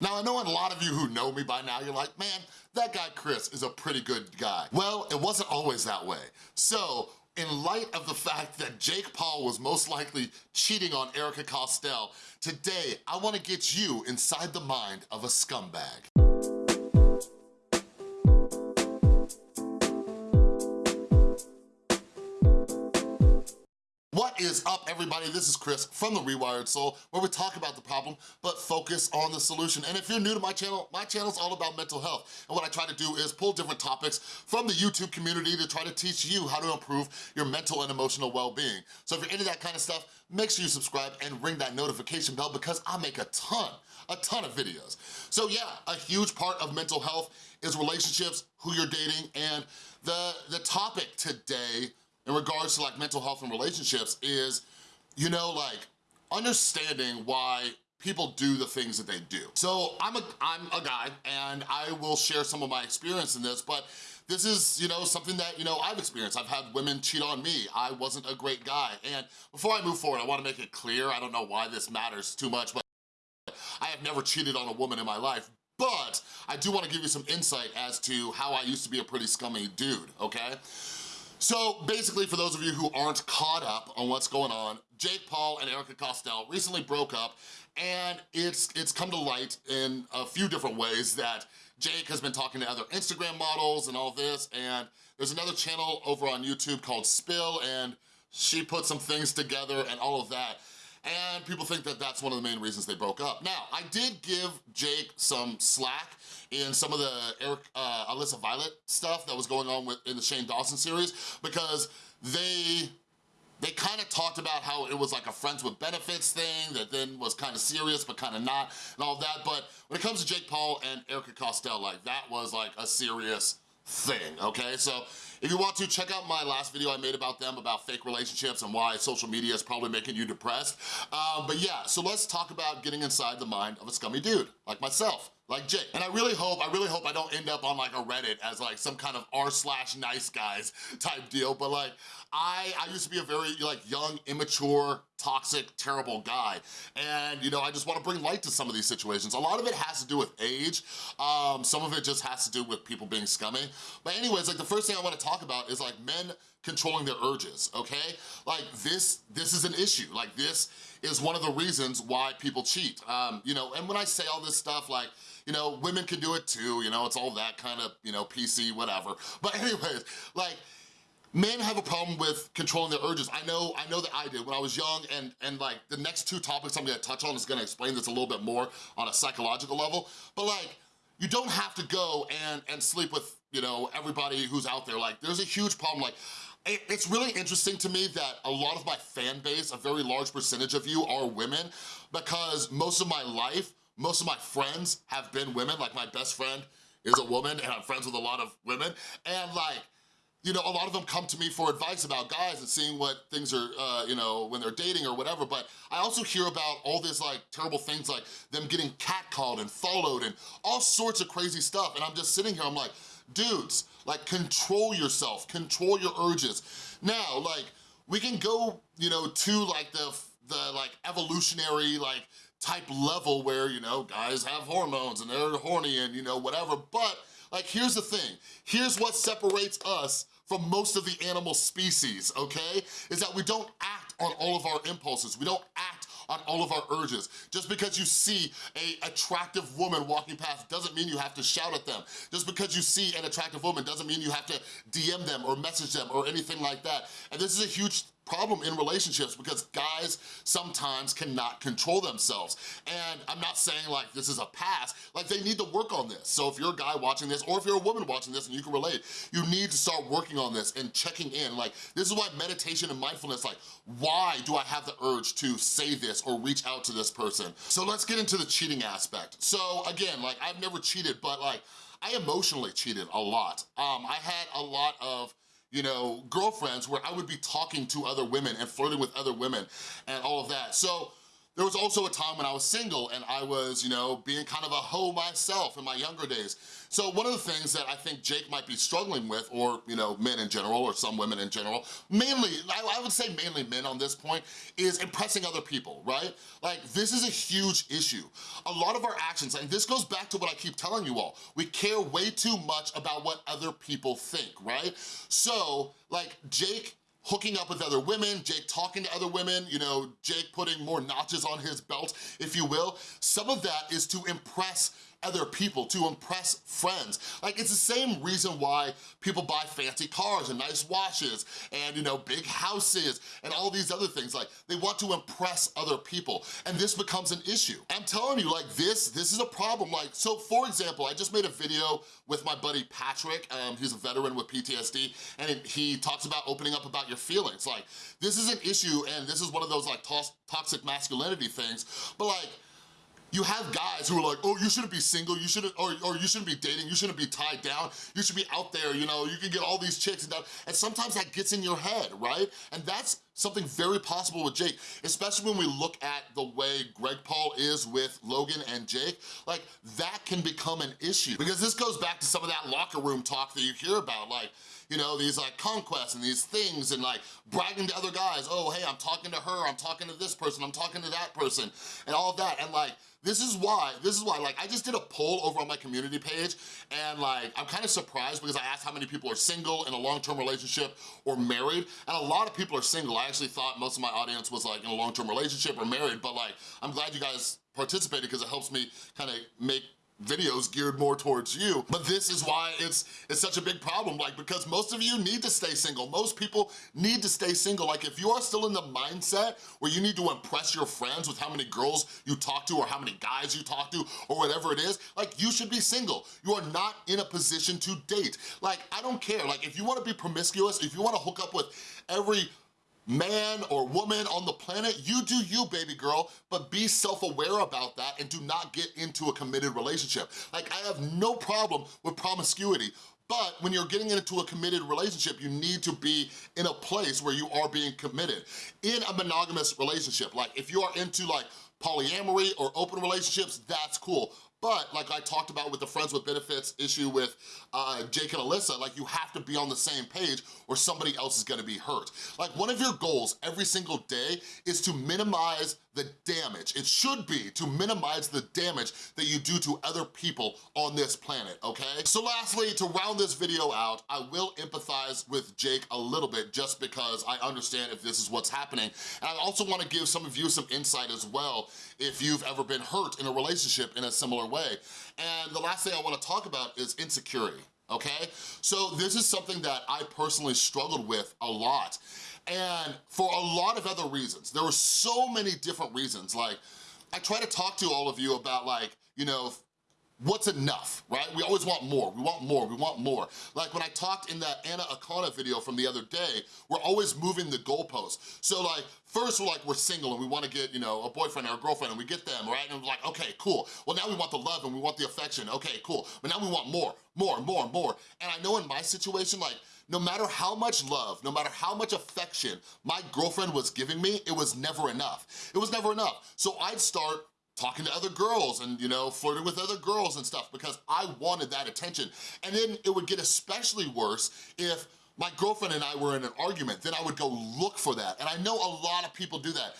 Now, I know a lot of you who know me by now, you're like, man, that guy Chris is a pretty good guy. Well, it wasn't always that way. So, in light of the fact that Jake Paul was most likely cheating on Erika Costell, today I wanna get you inside the mind of a scumbag. What is up, everybody? This is Chris from The Rewired Soul, where we talk about the problem, but focus on the solution. And if you're new to my channel, my channel is all about mental health. And what I try to do is pull different topics from the YouTube community to try to teach you how to improve your mental and emotional well-being. So if you're into that kind of stuff, make sure you subscribe and ring that notification bell because I make a ton, a ton of videos. So yeah, a huge part of mental health is relationships, who you're dating, and the, the topic today in regards to like mental health and relationships is, you know, like understanding why people do the things that they do. So I'm a, I'm a guy and I will share some of my experience in this, but this is, you know, something that, you know, I've experienced. I've had women cheat on me. I wasn't a great guy. And before I move forward, I wanna make it clear, I don't know why this matters too much, but I have never cheated on a woman in my life, but I do wanna give you some insight as to how I used to be a pretty scummy dude, okay? So basically, for those of you who aren't caught up on what's going on, Jake Paul and Erika Costell recently broke up and it's, it's come to light in a few different ways that Jake has been talking to other Instagram models and all this, and there's another channel over on YouTube called Spill, and she put some things together and all of that and people think that that's one of the main reasons they broke up. Now, I did give Jake some slack in some of the Eric, uh, Alyssa Violet stuff that was going on with, in the Shane Dawson series because they they kind of talked about how it was like a friends with benefits thing that then was kind of serious but kind of not and all that. But when it comes to Jake Paul and Erika Costell, like that was like a serious thing, okay? So if you want to, check out my last video I made about them, about fake relationships and why social media is probably making you depressed. Um, but yeah, so let's talk about getting inside the mind of a scummy dude, like myself like Jake. And I really hope, I really hope I don't end up on like a Reddit as like some kind of r slash nice guys type deal, but like I, I used to be a very like young, immature, toxic, terrible guy. And you know, I just wanna bring light to some of these situations. A lot of it has to do with age. Um, some of it just has to do with people being scummy. But anyways, like the first thing I wanna talk about is like men controlling their urges, okay? Like this, this is an issue. Like this is one of the reasons why people cheat. Um, you know, and when I say all this stuff, like, you know, women can do it too, you know, it's all that kind of, you know, PC, whatever. But anyways, like, men have a problem with controlling their urges. I know, I know that I did when I was young and, and like the next two topics I'm gonna touch on is gonna explain this a little bit more on a psychological level, but like, you don't have to go and, and sleep with, you know, everybody who's out there. Like, there's a huge problem. Like, it's really interesting to me that a lot of my fan base, a very large percentage of you are women because most of my life, most of my friends have been women, like my best friend is a woman and I'm friends with a lot of women. And like, you know, a lot of them come to me for advice about guys and seeing what things are, uh, you know, when they're dating or whatever, but I also hear about all these like terrible things like them getting catcalled and followed and all sorts of crazy stuff. And I'm just sitting here, I'm like, dudes, like control yourself, control your urges. Now, like, we can go, you know, to like the, the like evolutionary like type level where, you know, guys have hormones and they're horny and, you know, whatever. But, like, here's the thing. Here's what separates us from most of the animal species, okay? Is that we don't act on all of our impulses. We don't act on all of our urges. Just because you see a attractive woman walking past doesn't mean you have to shout at them. Just because you see an attractive woman doesn't mean you have to DM them or message them or anything like that. And this is a huge problem in relationships because guys sometimes cannot control themselves. And I'm not saying like this is a pass, like they need to work on this. So if you're a guy watching this or if you're a woman watching this and you can relate, you need to start working on this and checking in. Like this is why meditation and mindfulness, like why do I have the urge to say this or reach out to this person? So let's get into the cheating aspect. So again, like I've never cheated, but like I emotionally cheated a lot. Um, I had a lot of you know, girlfriends where I would be talking to other women and flirting with other women and all of that. So there was also a time when I was single and I was, you know, being kind of a hoe myself in my younger days. So one of the things that I think Jake might be struggling with, or, you know, men in general, or some women in general, mainly, I, would say mainly men on this point, is impressing other people, right? Like, this is a huge issue. A lot of our actions, and this goes back to what I keep telling you all, we care way too much about what other people think, right? So, like, Jake hooking up with other women, Jake talking to other women, you know, Jake putting more notches on his belt, if you will. Some of that is to impress other people, to impress friends. Like it's the same reason why people buy fancy cars and nice watches and you know, big houses and all these other things. Like they want to impress other people and this becomes an issue. I'm telling you like this, this is a problem. Like, so for example, I just made a video with my buddy Patrick, um, he's a veteran with PTSD, and he talks about opening up about your feelings. Like, this is an issue and this is one of those like toxic masculinity things, but like, you have guys who are like, oh, you shouldn't be single, you shouldn't, or, or you shouldn't be dating, you shouldn't be tied down, you should be out there, you know, you can get all these chicks and that, and sometimes that gets in your head, right? And that's something very possible with Jake, especially when we look at the way Greg Paul is with Logan and Jake, like that can become an issue. Because this goes back to some of that locker room talk that you hear about, like, you know, these like conquests and these things and like bragging to other guys, oh, hey, I'm talking to her, I'm talking to this person, I'm talking to that person, and all of that, and like, this is why, this is why, like, I just did a poll over on my community page, and like, I'm kind of surprised because I asked how many people are single in a long-term relationship or married, and a lot of people are single. I actually thought most of my audience was like in a long-term relationship or married, but like, I'm glad you guys participated because it helps me kind of make videos geared more towards you, but this is why it's it's such a big problem, like, because most of you need to stay single. Most people need to stay single. Like, if you are still in the mindset where you need to impress your friends with how many girls you talk to or how many guys you talk to or whatever it is, like, you should be single. You are not in a position to date. Like, I don't care. Like, if you wanna be promiscuous, if you wanna hook up with every man or woman on the planet, you do you, baby girl, but be self-aware about that and do not get into a committed relationship. Like, I have no problem with promiscuity, but when you're getting into a committed relationship, you need to be in a place where you are being committed. In a monogamous relationship, like if you are into like polyamory or open relationships, that's cool. But like I talked about with the friends with benefits issue with uh, Jake and Alyssa, like you have to be on the same page or somebody else is gonna be hurt. Like one of your goals every single day is to minimize the damage. It should be to minimize the damage that you do to other people on this planet, okay? So lastly, to round this video out, I will empathize with Jake a little bit just because I understand if this is what's happening. And I also wanna give some of you some insight as well if you've ever been hurt in a relationship in a similar way. And the last thing I wanna talk about is insecurity okay? So this is something that I personally struggled with a lot. And for a lot of other reasons, there were so many different reasons. Like, I try to talk to all of you about like, you know, what's enough, right? We always want more, we want more, we want more. Like when I talked in that Anna Akana video from the other day, we're always moving the goalposts. So like, first we're like, we're single and we wanna get, you know, a boyfriend or a girlfriend and we get them, right? And we're like, okay, cool. Well, now we want the love and we want the affection. Okay, cool. But now we want more, more, more, more. And I know in my situation, like, no matter how much love, no matter how much affection my girlfriend was giving me, it was never enough. It was never enough. So I'd start talking to other girls and, you know, flirting with other girls and stuff because I wanted that attention. And then it would get especially worse if my girlfriend and I were in an argument, then I would go look for that. And I know a lot of people do that.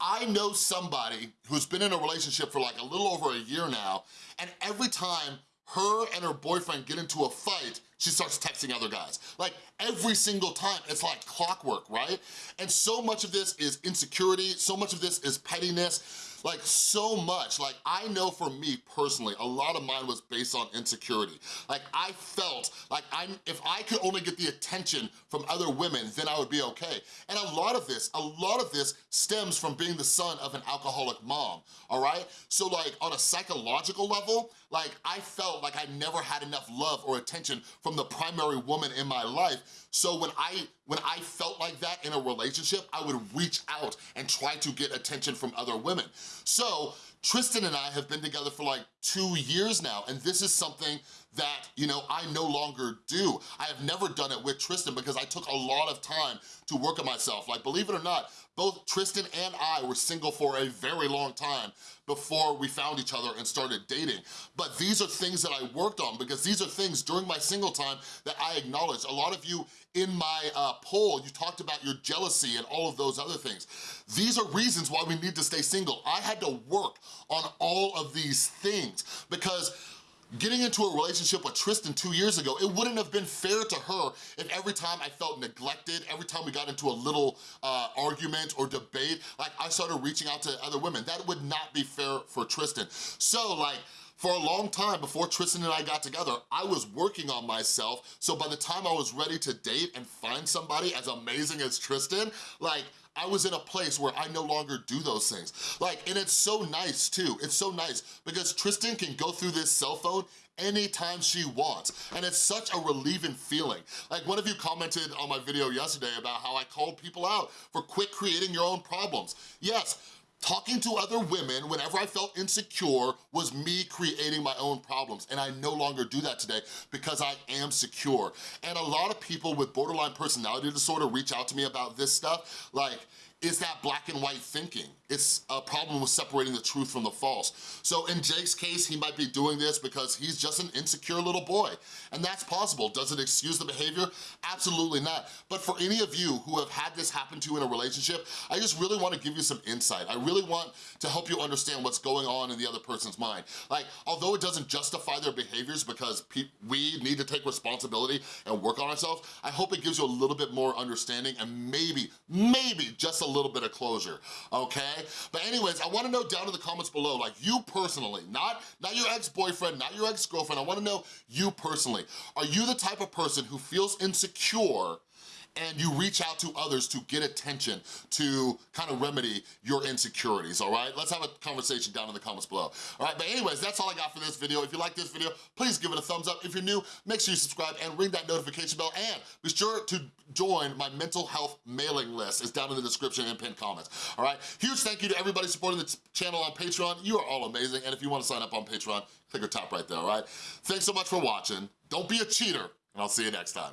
I know somebody who's been in a relationship for like a little over a year now, and every time her and her boyfriend get into a fight, she starts texting other guys. Like every single time, it's like clockwork, right? And so much of this is insecurity, so much of this is pettiness, like so much. Like I know for me personally, a lot of mine was based on insecurity. Like I felt like I'm, if I could only get the attention from other women, then I would be okay. And a lot of this, a lot of this stems from being the son of an alcoholic mom, all right? So like on a psychological level, like I felt like I never had enough love or attention from the primary woman in my life. So when I when I felt like that in a relationship, I would reach out and try to get attention from other women. So Tristan and I have been together for like two years now, and this is something that, you know, I no longer do. I have never done it with Tristan because I took a lot of time to work on myself. Like, believe it or not, both Tristan and I were single for a very long time before we found each other and started dating. But these are things that I worked on because these are things during my single time that I acknowledged. A lot of you in my uh, poll, you talked about your jealousy and all of those other things. These are reasons why we need to stay single. I had to work on all of these things because Getting into a relationship with Tristan two years ago, it wouldn't have been fair to her if every time I felt neglected, every time we got into a little uh, argument or debate, like I started reaching out to other women. That would not be fair for Tristan. So like, for a long time before Tristan and I got together, I was working on myself, so by the time I was ready to date and find somebody as amazing as Tristan, like, I was in a place where I no longer do those things. Like, and it's so nice too, it's so nice because Tristan can go through this cell phone anytime she wants. And it's such a relieving feeling. Like one of you commented on my video yesterday about how I called people out for quit creating your own problems. Yes, Talking to other women whenever I felt insecure was me creating my own problems, and I no longer do that today because I am secure. And a lot of people with borderline personality disorder reach out to me about this stuff, like, is that black and white thinking. It's a problem with separating the truth from the false. So in Jake's case, he might be doing this because he's just an insecure little boy. And that's possible. Does it excuse the behavior? Absolutely not. But for any of you who have had this happen to you in a relationship, I just really wanna give you some insight. I really want to help you understand what's going on in the other person's mind. Like, although it doesn't justify their behaviors because we need to take responsibility and work on ourselves, I hope it gives you a little bit more understanding and maybe, maybe just a little bit of closure, okay? But anyways, I wanna know down in the comments below, like you personally, not, not your ex-boyfriend, not your ex-girlfriend, I wanna know you personally. Are you the type of person who feels insecure and you reach out to others to get attention to kind of remedy your insecurities, all right? Let's have a conversation down in the comments below. All right, but anyways, that's all I got for this video. If you like this video, please give it a thumbs up. If you're new, make sure you subscribe and ring that notification bell and be sure to join my mental health mailing list. It's down in the description and pinned comments, all right? Huge thank you to everybody supporting the channel on Patreon. You are all amazing, and if you wanna sign up on Patreon, click the top right there, all right? Thanks so much for watching. Don't be a cheater, and I'll see you next time.